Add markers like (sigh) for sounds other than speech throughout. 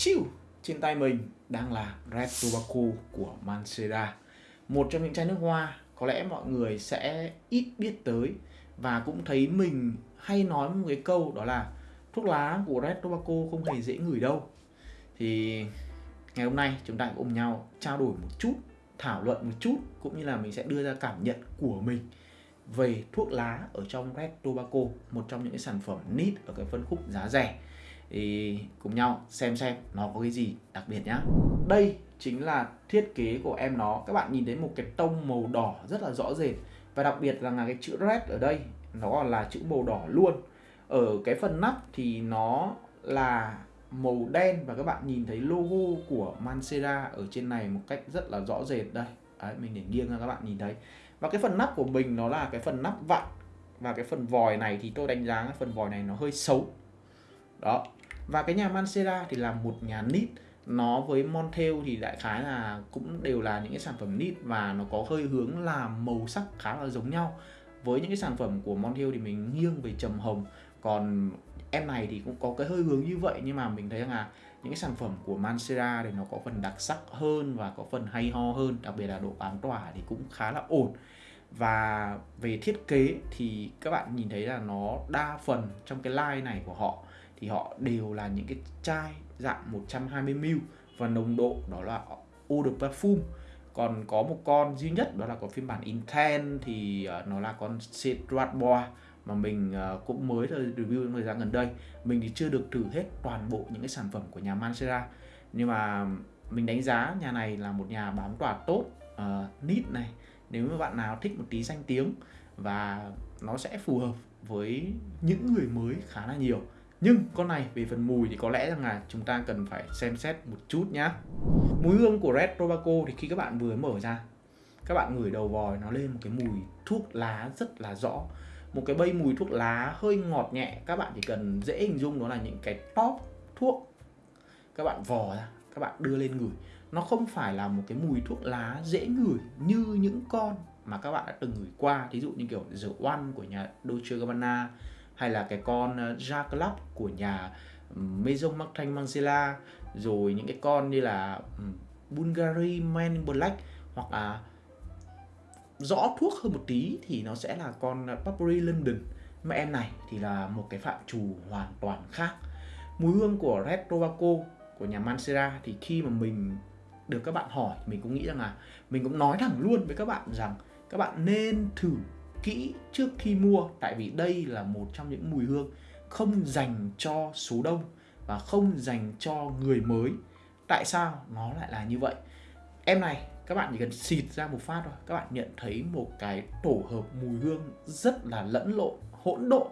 chill trên tay mình đang là Red Tobacco của Mancera một trong những chai nước hoa. Có lẽ mọi người sẽ ít biết tới và cũng thấy mình hay nói một cái câu đó là thuốc lá của Red Tobacco không hề dễ ngửi đâu. Thì ngày hôm nay chúng ta cùng nhau trao đổi một chút, thảo luận một chút, cũng như là mình sẽ đưa ra cảm nhận của mình về thuốc lá ở trong Red Tobacco một trong những cái sản phẩm nít ở cái phân khúc giá rẻ thì cùng nhau xem xem nó có cái gì đặc biệt nhá. Đây chính là thiết kế của em nó. Các bạn nhìn thấy một cái tông màu đỏ rất là rõ rệt. Và đặc biệt là cái chữ red ở đây nó còn là chữ màu đỏ luôn. Ở cái phần nắp thì nó là màu đen và các bạn nhìn thấy logo của Mancera ở trên này một cách rất là rõ rệt. Đây Đấy, mình để nghiêng ra các bạn nhìn thấy. Và cái phần nắp của mình nó là cái phần nắp vặn. Và cái phần vòi này thì tôi đánh giá cái phần vòi này nó hơi xấu. Đó và cái nhà Mancera thì là một nhà nít nó với Montel thì đại khái là cũng đều là những cái sản phẩm nít và nó có hơi hướng là màu sắc khá là giống nhau. Với những cái sản phẩm của Montel thì mình nghiêng về trầm hồng. Còn em này thì cũng có cái hơi hướng như vậy, nhưng mà mình thấy rằng là những cái sản phẩm của Mancera thì nó có phần đặc sắc hơn và có phần hay ho hơn, đặc biệt là độ bám tỏa thì cũng khá là ổn. Và về thiết kế thì các bạn nhìn thấy là nó đa phần trong cái line này của họ thì họ đều là những cái chai dạng 120ml và nồng độ đó là eau de parfum còn có một con duy nhất đó là có phiên bản Intense thì ờ, nó là con Cedrat Bois mà mình ờ, cũng mới review thời gian gần đây. Mình thì chưa được thử hết toàn bộ những cái sản phẩm của nhà Mancera nhưng mà mình đánh giá nhà này là một nhà bám tỏa tốt ờ, uh, nít này. Nếu mà bạn nào thích một tí danh tiếng và nó sẽ phù hợp với những người mới khá là nhiều nhưng con này về phần mùi thì có lẽ rằng là chúng ta cần phải xem xét một chút nhá. Mùi hương của Red Robaco thì khi các bạn vừa mở ra, các bạn ngửi đầu vòi nó lên một cái mùi thuốc lá rất là rõ. Một cái bay mùi thuốc lá hơi ngọt nhẹ, các bạn chỉ cần dễ hình dung đó là những cái top thuốc các bạn vò ra, các bạn đưa lên ngửi. Nó không phải là một cái mùi thuốc lá dễ ngửi như những con mà các bạn đã từng ngửi qua. Ví dụ như kiểu The One của nhà Dolce Gabbana hay là cái con ờ, Jacques của nhà Maison Martin Margiela rồi những cái con như là Bulgari Man Black hoặc là rõ thuốc hơn một tí thì nó sẽ là con ờ, Burberry London. Mà em này thì là một cái phạm trù hoàn toàn khác. Mùi hương của Red Tobacco của nhà Mancera thì khi mà mình được các bạn hỏi, mình cũng nghĩ rằng là mình cũng nói thẳng luôn với các bạn rằng các bạn nên thử kỹ trước khi mua, tại vì đây là một trong những mùi hương không dành cho số đông và không dành cho người mới. Tại sao nó lại là như vậy? Em này, các bạn chỉ cần xịt ra một phát thôi. Các bạn nhận thấy một cái tổ hợp mùi hương rất là lẫn lộn, hỗn độn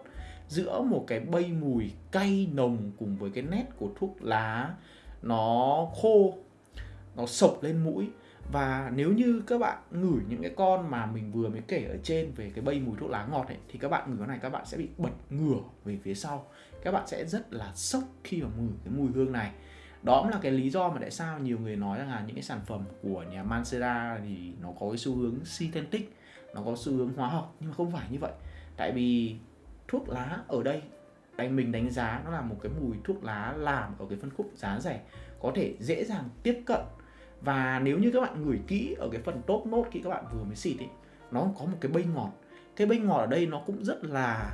giữa một cái bay mùi cay nồng cùng với cái nét của thuốc lá. Nó khô, nó sộc lên mũi và nếu như các bạn ngửi những cái con mà mình vừa mới kể ở trên về cái bay mùi thuốc lá ngọt ấy, thì các bạn ngửi cái này các bạn sẽ bị bật ngửa về phía sau. Các bạn sẽ rất là sốc khi mà ngửi cái mùi hương này. Đó cũng là cái lý do mà tại sao nhiều người nói rằng là những cái sản phẩm của nhà Mancera thì nó có cái xu hướng synthetic, nó có xu hướng hóa học, nhưng mà không phải như vậy. Tại vì thuốc lá ở đây đánh mình đánh giá nó là một cái mùi thuốc lá làm ở cái phân khúc giá rẻ, có thể dễ dàng tiếp cận và nếu như các bạn ngửi kỹ ở cái phần top nốt khi các bạn vừa mới xịt ấy nó có một cái bay ngọt. Cái bay ngọt ở đây nó cũng rất là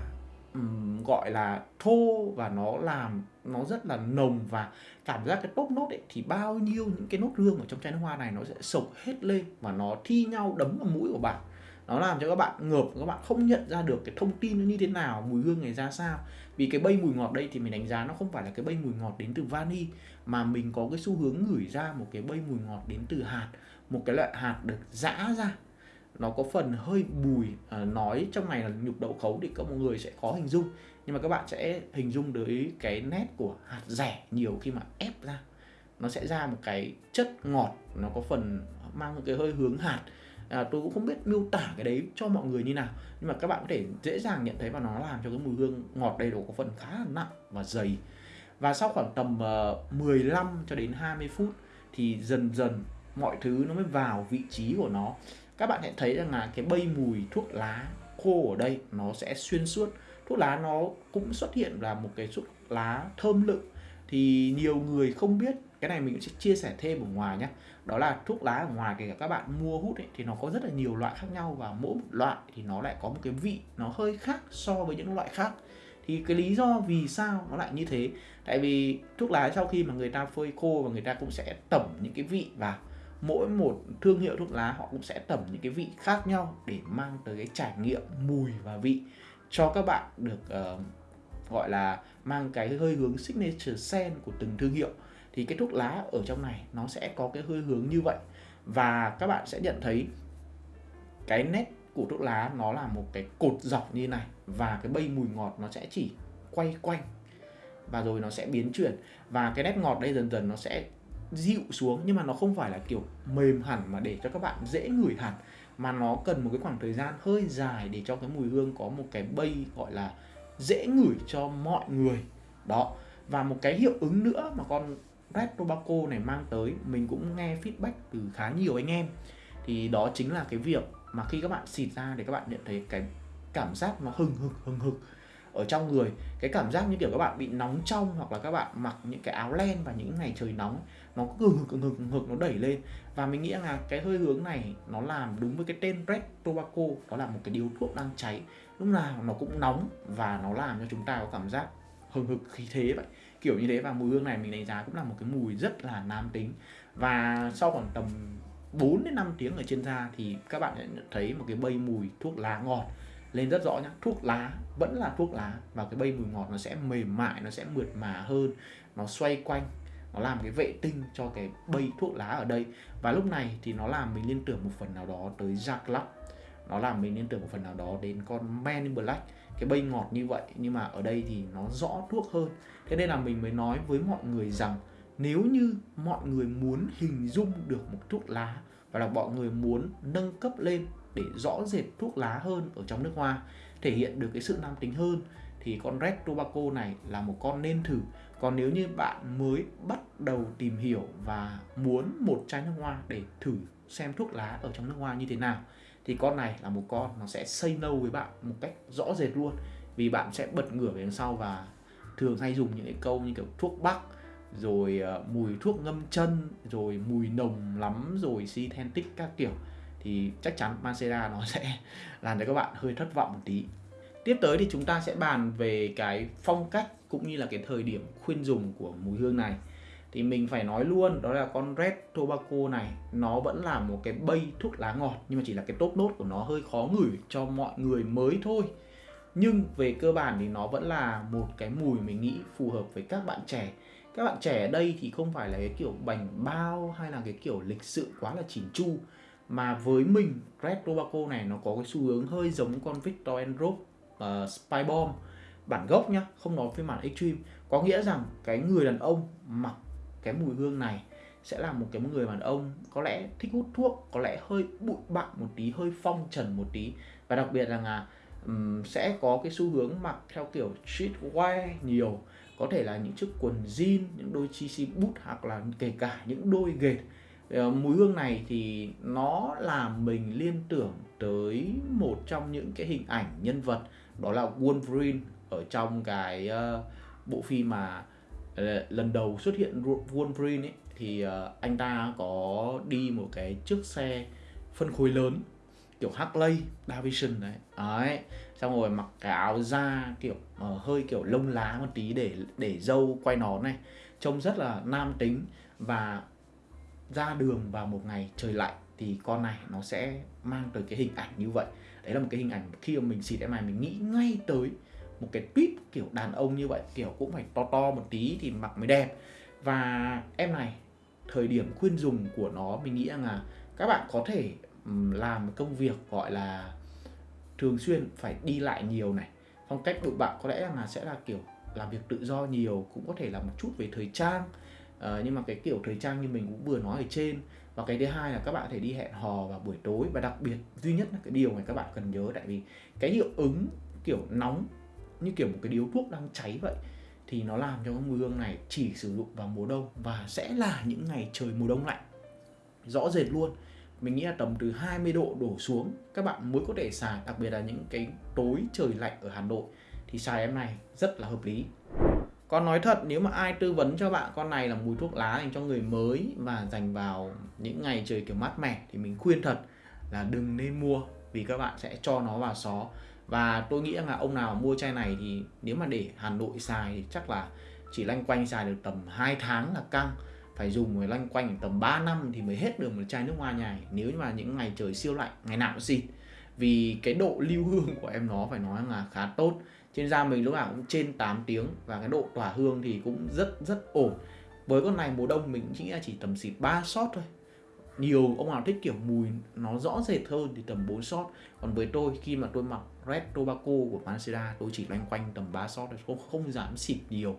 um, gọi là thô và nó làm nó rất là nồng và cảm giác cái top nốt ấy thì bao nhiêu những cái nốt hương ở trong chai nước hoa này nó sẽ sộc hết lên và nó thi nhau đấm vào mũi của bạn nó làm cho các bạn ngợp các bạn không nhận ra được cái thông tin nó như thế nào mùi hương này ra sao. Vì cái bay mùi ngọt đây thì mình đánh giá nó không phải là cái bay mùi ngọt đến từ vani mà mình có cái xu hướng ngửi ra một cái bay mùi ngọt đến từ hạt một cái loại hạt được giã ra. Nó có phần hơi bùi à, nói trong này là nhục đậu khấu thì các mọi người sẽ khó hình dung. Nhưng mà các bạn sẽ hình dung tới cái nét của hạt rẻ nhiều khi mà ép ra. Nó sẽ ra một cái chất ngọt nó có phần mang một cái hơi hướng hạt à, tôi cũng không biết miêu tả cái đấy cho mọi người như nào. Nhưng mà các bạn có thể dễ dàng nhận thấy và nó làm cho cái mùi hương ngọt đầy đủ có phần khá là nặng và dày. Và sau khoảng tầm ờ, uh, 15 cho đến 20 phút thì dần dần mọi thứ nó mới vào vị trí của nó. Các bạn sẽ thấy rằng là cái bay mùi thuốc lá khô ở đây nó sẽ xuyên suốt. Thuốc lá nó cũng xuất hiện là một cái thuốc lá thơm lựng. Thì nhiều người không biết cái này mình sẽ chia sẻ thêm ở ngoài nhé đó là thuốc lá ở ngoài kể cả các bạn mua hút ấy, thì nó có rất là nhiều loại khác nhau và mỗi một loại thì nó lại có một cái vị nó hơi khác so với những loại khác. Thì cái lý do vì sao nó lại như thế? Tại vì thuốc lá sau khi mà người ta phơi khô và người ta cũng sẽ tẩm những cái vị vào mỗi một thương hiệu thuốc lá họ cũng sẽ tẩm những cái vị khác nhau để mang tới cái trải nghiệm mùi và vị cho các bạn được uh, gọi là mang cái hơi hướng signature scent của từng thương hiệu thì cái thuốc lá ở trong này nó sẽ có cái hơi hướng như vậy. Và các bạn sẽ nhận thấy cái nét của thuốc lá nó là một cái cột dọc như này và cái bay mùi ngọt nó sẽ chỉ quay quanh và rồi nó sẽ biến chuyển. Và cái nét ngọt đây dần dần nó sẽ dịu xuống nhưng mà nó không phải là kiểu mềm hẳn mà để cho các bạn dễ ngửi hẳn, mà nó cần một cái khoảng thời gian hơi dài để cho cái mùi hương có một cái bay gọi là dễ ngửi cho mọi người. Đó, và một cái hiệu ứng nữa mà con Red Tobacco này mang tới, mình cũng nghe feedback từ khá nhiều anh em. Thì đó chính là cái việc mà khi các bạn xịt ra để các bạn nhận thấy cái cảm giác nó hừng hực hừng hực ở trong người. Cái cảm giác như kiểu các bạn bị nóng trong hoặc là các bạn mặc những cái áo len và những ngày trời nóng, nó cứ hừng hực hừng hực hực, nó đẩy lên. Và mình nghĩ là cái hơi hướng này nó làm đúng với cái tên Red Tobacco, đó là một cái điếu thuốc đang cháy. Lúc nào nó cũng nóng và nó làm cho chúng ta có cảm giác hừng hực khí thế vậy kiểu như thế và mùi hương này mình đánh giá cũng là một cái mùi rất là nam tính. Và sau khoảng tầm 4 đến 5 tiếng ở trên da thì các bạn sẽ thấy một cái bay mùi thuốc lá ngọt lên rất rõ nhá. Thuốc lá, vẫn là thuốc lá và cái bay mùi ngọt nó sẽ mềm mại, nó sẽ mượt mà hơn. Nó xoay quanh, nó làm cái vệ tinh cho cái bay thuốc lá ở đây. Và lúc này thì nó làm mình liên tưởng một phần nào đó tới Jack Lux nó làm mình liên tưởng một phần nào đó đến con men in Black, cái bay ngọt như vậy. Nhưng mà ở đây thì nó rõ thuốc hơn. Thế nên là mình mới nói với mọi người rằng nếu như mọi người muốn hình dung được một thuốc lá và là mọi người muốn nâng cấp lên để rõ rệt thuốc lá hơn ở trong nước hoa, thể hiện được cái sự nam tính hơn, thì con Red Tobacco này là một con nên thử. Còn nếu như bạn mới bắt đầu tìm hiểu và muốn một chai nước hoa để thử xem thuốc lá ở trong nước hoa như thế nào thì con này là một con nó sẽ say no với bạn một cách rõ rệt luôn. Vì bạn sẽ bật ngửa về đằng sau và thường hay dùng những cái câu như kiểu thuốc bắc rồi uh, mùi thuốc ngâm chân rồi mùi nồng lắm rồi synthetic các kiểu. Thì chắc chắn Mancera nó sẽ (laughs) làm cho các bạn hơi thất vọng một tí. Tiếp tới thì chúng ta sẽ bàn về cái phong cách cũng như là cái thời điểm khuyên dùng của mùi hương này thì mình phải nói luôn đó là con Red Tobacco này nó vẫn là một cái bay thuốc lá ngọt nhưng mà chỉ là cái top nốt của nó hơi khó ngửi cho mọi người mới thôi. Nhưng về cơ bản thì nó vẫn là một cái mùi mình nghĩ phù hợp với các bạn trẻ. Các bạn trẻ ở đây thì không phải là cái kiểu bành bao hay là cái kiểu lịch sự quá là chỉn chu mà với mình Red Tobacco này nó có cái xu hướng hơi giống con Victor and uh, ờ, Spy Bomb bản gốc nhá không nói phiên bản Extreme. Có nghĩa rằng cái người đàn ông mặc cái mùi hương này sẽ là một cái người đàn ông có lẽ thích hút thuốc có lẽ hơi bụi bặm một tí hơi phong trần một tí. Và đặc biệt là um, sẽ có cái xu hướng mặc theo kiểu streetwear nhiều. Có thể là những chiếc quần jean những đôi chi boot hoặc là kể cả những đôi ghệt ờ, mùi hương này thì nó làm mình liên tưởng tới một trong những cái hình ảnh nhân vật đó là Wolverine ở trong cái uh, bộ phim mà uh, lần đầu xuất hiện Wolverine ấy thì uh, anh ta có đi một cái chiếc xe phân khối lớn kiểu Harley Davidson đấy. Đấy xong rồi mặc cái áo da kiểu uh, hơi kiểu lông lá một tí để để dâu quay nón này trông rất là nam tính. Và ra đường vào một ngày trời lạnh thì con này nó sẽ mang tới cái hình ảnh như vậy. Đấy là một cái hình ảnh khi mà mình xịt em này mình nghĩ ngay tới một cái tweet kiểu đàn ông như vậy kiểu cũng phải to to một tí thì mặc mới đẹp. Và em này thời điểm khuyên dùng của nó mình nghĩ rằng là các bạn có thể làm công việc gọi là thường xuyên phải đi lại nhiều này. Phong cách đội bạn có lẽ là sẽ là kiểu làm việc tự do nhiều cũng có thể là một chút về thời trang. À, nhưng mà cái kiểu thời trang như mình cũng vừa nói ở trên. Và cái thứ hai là các bạn có thể đi hẹn hò vào buổi tối. Và đặc biệt duy nhất là cái điều mà các bạn cần nhớ tại vì cái hiệu ứng kiểu nóng như kiểu một cái điếu thuốc đang cháy vậy, thì nó làm cho cái mùi hương này chỉ sử dụng vào mùa đông và sẽ là những ngày trời mùa đông lạnh. Rõ rệt luôn. Mình nghĩ là tầm từ 20 độ đổ xuống, các bạn mới có thể xài đặc biệt là những cái tối trời lạnh ở Hà Nội, thì xài em này rất là hợp lý. Còn nói thật, nếu mà ai tư vấn cho bạn con này là mùi thuốc lá dành cho người mới và dành vào những ngày trời kiểu mát mẻ, thì mình khuyên thật là đừng nên mua, vì các bạn sẽ cho nó vào xó và tôi nghĩ là ông nào mua chai này thì nếu mà để Hà Nội xài thì chắc là chỉ lanh quanh xài được tầm 2 tháng là căng. Phải dùng rồi lanh quanh tầm 3 năm thì mới hết được một chai nước hoa nhài. Nếu như mà những ngày trời siêu lạnh, ngày nào cũng xịt. Vì cái độ lưu hương của em nó phải nói là khá tốt. Trên da mình lúc nào cũng trên 8 tiếng và cái độ tỏa hương thì cũng rất rất ổn. Với con này mùa đông mình chỉ là chỉ tầm xịt 3 shot thôi nhiều ông nào thích kiểu mùi nó rõ rệt hơn thì tầm 4 shot. Còn với tôi khi mà tôi mặc Red Tobacco của Mancera tôi chỉ loanh quanh tầm 3 shot thôi không, không dám xịt nhiều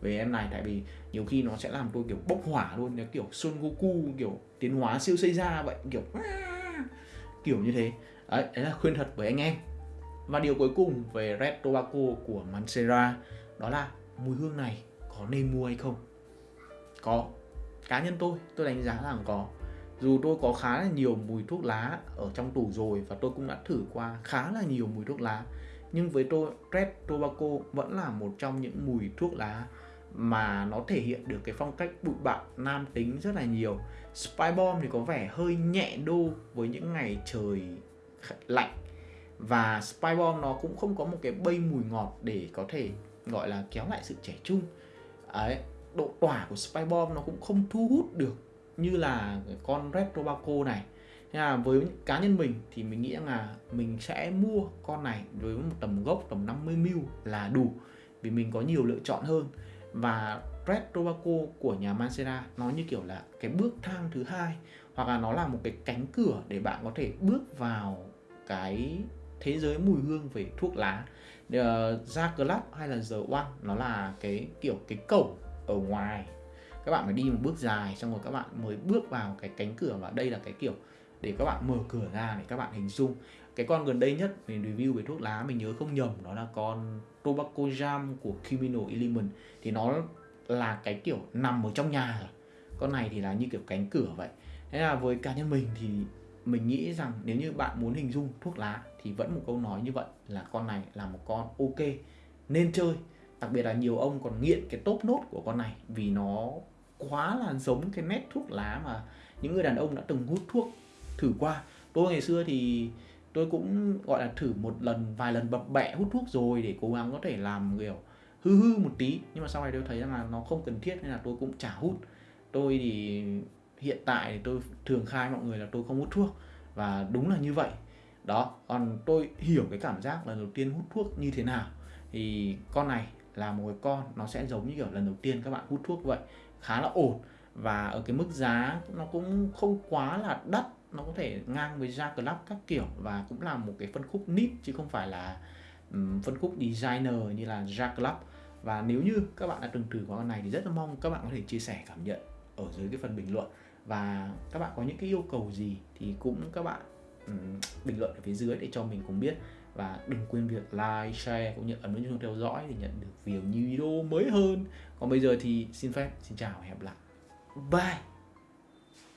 về em này. Tại vì nhiều khi nó sẽ làm tôi kiểu bốc hỏa luôn cái kiểu Son Goku kiểu tiến hóa siêu xây ra vậy kiểu (laughs) kiểu như thế. Đấy, đấy là khuyên thật với anh em. Và điều cuối cùng về Red Tobacco của Mancera đó là mùi hương này có nên mua hay không? Có. Cá nhân tôi tôi đánh giá rằng có dù tôi có khá là nhiều mùi thuốc lá ở trong tủ rồi và tôi cũng đã thử qua khá là nhiều mùi thuốc lá, nhưng với tôi, Red Tobacco vẫn là một trong những mùi thuốc lá mà nó thể hiện được cái phong cách bụi bặm nam tính rất là nhiều. Spy Bomb thì có vẻ hơi nhẹ đô với những ngày trời lạnh và Spy Bomb nó cũng không có một cái bay mùi ngọt để có thể gọi là kéo lại sự trẻ trung. Ấy độ tỏa của Spy Bomb nó cũng không thu hút được như là con Red Tobacco này. Thế là với cá nhân mình thì mình nghĩ là mình sẽ mua con này với một tầm gốc tầm 50 mil là đủ vì mình có nhiều lựa chọn hơn. Và Red Tobacco của nhà Mancera nó như kiểu là cái bước thang thứ hai hoặc là nó là một cái cánh cửa để bạn có thể bước vào cái thế giới mùi hương về thuốc lá. Ờ, uh, club hay là the one nó là cái kiểu cái cổng ở ngoài các bạn phải đi một bước dài, xong rồi các bạn mới bước vào cái cánh cửa và đây là cái kiểu để các bạn mở cửa ra để các bạn hình dung. Cái con gần đây nhất mình review về thuốc lá, mình nhớ không nhầm, đó là con Tobacco Jam của Criminal Element. Thì nó là cái kiểu nằm ở trong nhà rồi. Con này thì là như kiểu cánh cửa vậy. Thế là với cá nhân mình thì mình nghĩ rằng nếu như bạn muốn hình dung thuốc lá thì vẫn một câu nói như vậy là con này là một con ok, nên chơi. Đặc biệt là nhiều ông còn nghiện cái top nốt của con này vì nó quá là giống cái nét thuốc lá mà những người đàn ông đã từng hút thuốc thử qua. Tôi ngày xưa thì tôi cũng, gọi là, thử một lần, vài lần bập bẹ hút thuốc rồi để cố gắng có thể làm, kiểu, hư hư một tí. Nhưng mà sau này tôi thấy rằng là nó không cần thiết nên là tôi cũng chả hút. Tôi thì hiện tại thì tôi thường khai mọi người là tôi không hút thuốc và đúng là như vậy. Đó, còn tôi hiểu cái cảm giác lần đầu tiên hút thuốc như thế nào. Thì con này là một cái con, nó sẽ giống như kiểu lần đầu tiên các bạn hút thuốc vậy khá là ổn. Và ở cái mức giá nó cũng không quá là đắt nó có thể ngang với ra Club các kiểu. Và cũng là một cái phân khúc nít chứ không phải là um, phân khúc designer như là ra Club. Và nếu như các bạn đã từng thử qua con này thì rất là mong các bạn có thể chia sẻ cảm nhận ở dưới cái phần bình luận. Và các bạn có những cái yêu cầu gì thì cũng các bạn um, bình luận ở phía dưới để cho mình cùng biết và đừng quên việc like, share cũng như ấn nút chuông theo dõi để nhận được nhiều video mới hơn. Còn bây giờ thì xin phép xin chào và hẹn gặp lại. Bye.